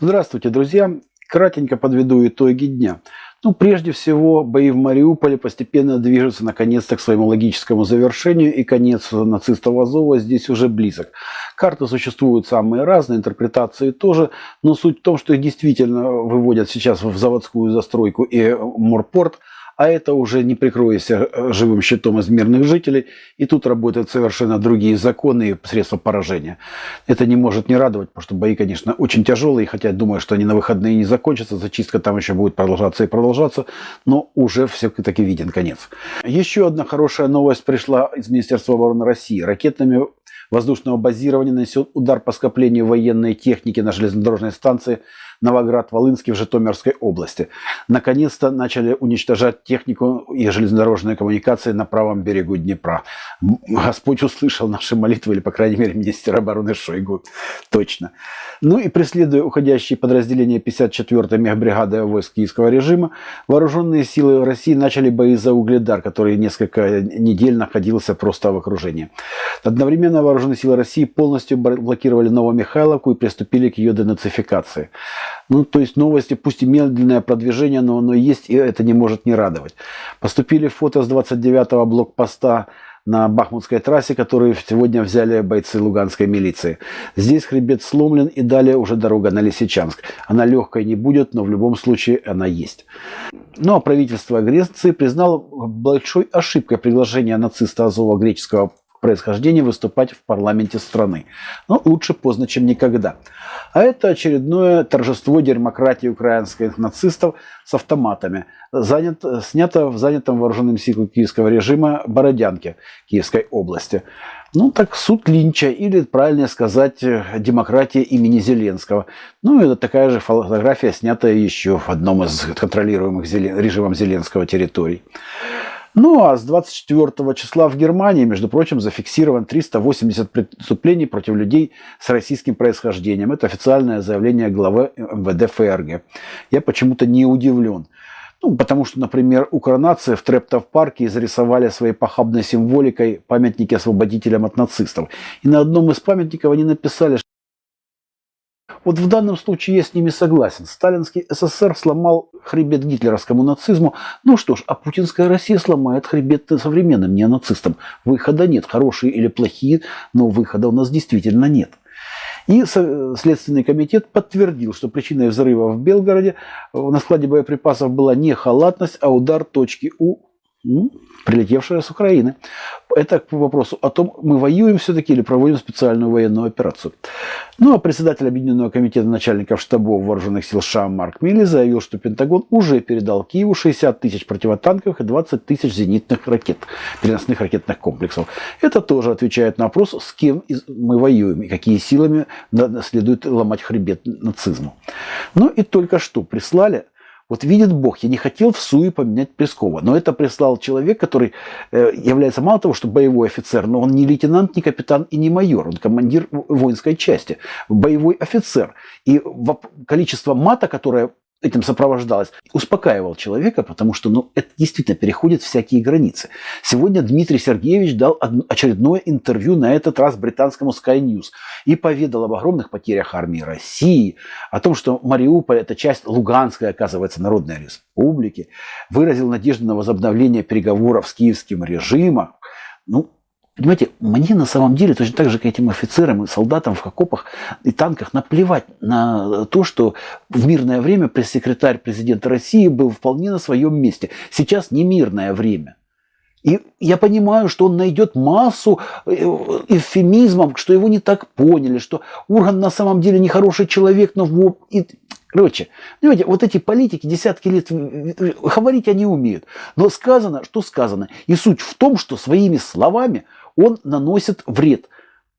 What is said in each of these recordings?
Здравствуйте, друзья! Кратенько подведу итоги дня. Ну, прежде всего, бои в Мариуполе постепенно движутся наконец-то к своему логическому завершению, и конец нацистов Азова здесь уже близок. Карты существуют самые разные, интерпретации тоже, но суть в том, что их действительно выводят сейчас в заводскую застройку и морпорт – а это уже не прикроешься э, живым щитом из мирных жителей, и тут работают совершенно другие законы и средства поражения. Это не может не радовать, потому что бои, конечно, очень тяжелые, хотя я думаю, что они на выходные не закончатся, зачистка там еще будет продолжаться и продолжаться, но уже все-таки виден конец. Еще одна хорошая новость пришла из Министерства обороны России. Ракетными воздушного базирования нанесет удар по скоплению военной техники на железнодорожной станции Новоград-Волынский в Житомирской области. Наконец-то начали уничтожать технику и железнодорожные коммуникации на правом берегу Днепра. Господь услышал наши молитвы, или, по крайней мере, министр обороны Шойгу. Точно. Ну и преследуя уходящие подразделения 54-й мехбригады войск киевского режима, вооруженные силы России начали бои за Угледар, который несколько недель находился просто в окружении. Одновременно вооруженные силы России полностью блокировали Новомихайловку и приступили к ее денацификации. Ну, то есть новости, пусть и медленное продвижение, но оно есть, и это не может не радовать. Поступили фото с 29-го блокпоста на Бахмутской трассе, которую сегодня взяли бойцы Луганской милиции. Здесь хребет сломлен и далее уже дорога на Лисичанск. Она легкой не будет, но в любом случае она есть. Ну а правительство Греции признало большой ошибкой приглашение нациста Азова греческого происхождения выступать в парламенте страны. Но лучше поздно, чем никогда. А это очередное торжество демократии украинских нацистов с автоматами, занят, снято в занятом вооруженным силам киевского режима Бородянке Киевской области. Ну, так суд Линча, или, правильнее сказать, демократия имени Зеленского. Ну, это такая же фотография, снятая еще в одном из контролируемых режимом Зеленского территорий. Ну а с 24 числа в Германии, между прочим, зафиксирован 380 преступлений против людей с российским происхождением. Это официальное заявление главы МВД ФРГ. Я почему-то не удивлен. Ну, потому что, например, укронации в Трептов-парке изрисовали своей похабной символикой памятники освободителям от нацистов. И на одном из памятников они написали, вот в данном случае я с ними согласен. Сталинский СССР сломал хребет гитлеровскому нацизму. Ну что ж, а путинская Россия сломает хребет современным неонацистам. Выхода нет, хорошие или плохие, но выхода у нас действительно нет. И Следственный комитет подтвердил, что причиной взрыва в Белгороде на складе боеприпасов была не халатность, а удар точки У прилетевшая с Украины. Это к вопросу о том, мы воюем все-таки или проводим специальную военную операцию. Ну а председатель Объединенного комитета начальников штабов вооруженных сил США Марк Милли заявил, что Пентагон уже передал Киеву 60 тысяч противотанковых и 20 тысяч зенитных ракет, переносных ракетных комплексов. Это тоже отвечает на вопрос, с кем мы воюем и какие силами следует ломать хребет нацизму. Ну и только что прислали вот видит Бог, я не хотел в суе поменять Пескова, но это прислал человек, который э, является мало того, что боевой офицер, но он не лейтенант, не капитан и не майор, он командир воинской части, боевой офицер. И количество мата, которое этим сопровождалось, успокаивал человека, потому что ну, это действительно переходит всякие границы. Сегодня Дмитрий Сергеевич дал очередное интервью, на этот раз британскому Sky News, и поведал об огромных потерях армии России, о том, что Мариуполь – это часть Луганской, оказывается, Народной Республики, выразил надежду на возобновление переговоров с киевским режимом. Ну, Понимаете, мне на самом деле, точно так же, как этим офицерам и солдатам в окопах и танках, наплевать на то, что в мирное время пресс-секретарь президента России был вполне на своем месте. Сейчас не мирное время. И я понимаю, что он найдет массу э, эвфемизмов, что его не так поняли, что Урган на самом деле нехороший человек, но... И, короче, понимаете, вот эти политики десятки лет говорить они умеют. Но сказано, что сказано. И суть в том, что своими словами он наносит вред.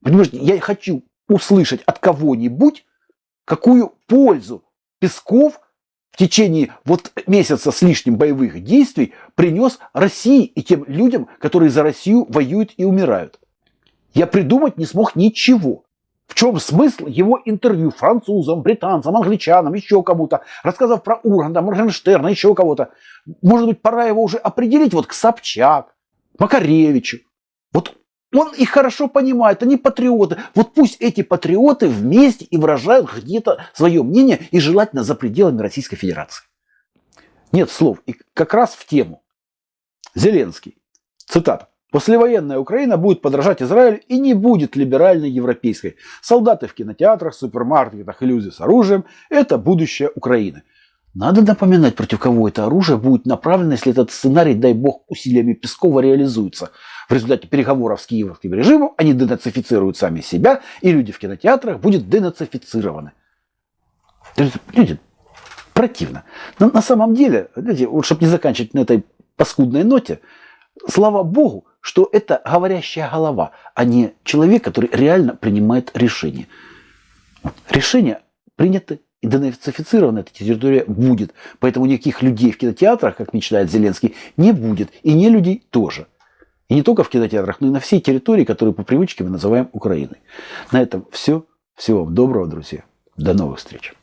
Понимаете, я хочу услышать от кого-нибудь, какую пользу Песков в течение вот месяца с лишним боевых действий принес России и тем людям, которые за Россию воюют и умирают. Я придумать не смог ничего. В чем смысл его интервью французам, британцам, англичанам, еще кому-то, рассказав про Урганда, Моргенштерна, еще кого-то. Может быть, пора его уже определить вот к Собчак, Макаревичу. Вот Он их хорошо понимает, они патриоты. Вот пусть эти патриоты вместе и выражают где-то свое мнение и желательно за пределами Российской Федерации. Нет слов. И как раз в тему. Зеленский. Цитата. Послевоенная Украина будет подражать Израилю и не будет либеральной европейской. Солдаты в кинотеатрах, супермаркетах и люди с оружием – это будущее Украины. Надо напоминать, против кого это оружие будет направлено, если этот сценарий, дай бог, усилиями Пескова реализуется. В результате переговоров с киевским режимом они денацифицируют сами себя, и люди в кинотеатрах будут денацифицированы. Люди, противно. Но на самом деле, знаете, вот чтобы не заканчивать на этой паскудной ноте, слава богу, что это говорящая голова, а не человек, который реально принимает решение. Решение принято и денацифицирована эта территория будет. Поэтому никаких людей в кинотеатрах, как мечтает Зеленский, не будет. И не людей тоже. И не только в кинотеатрах, но и на всей территории, которую по привычке мы называем Украиной. На этом все. Всего вам доброго, друзья. До новых встреч.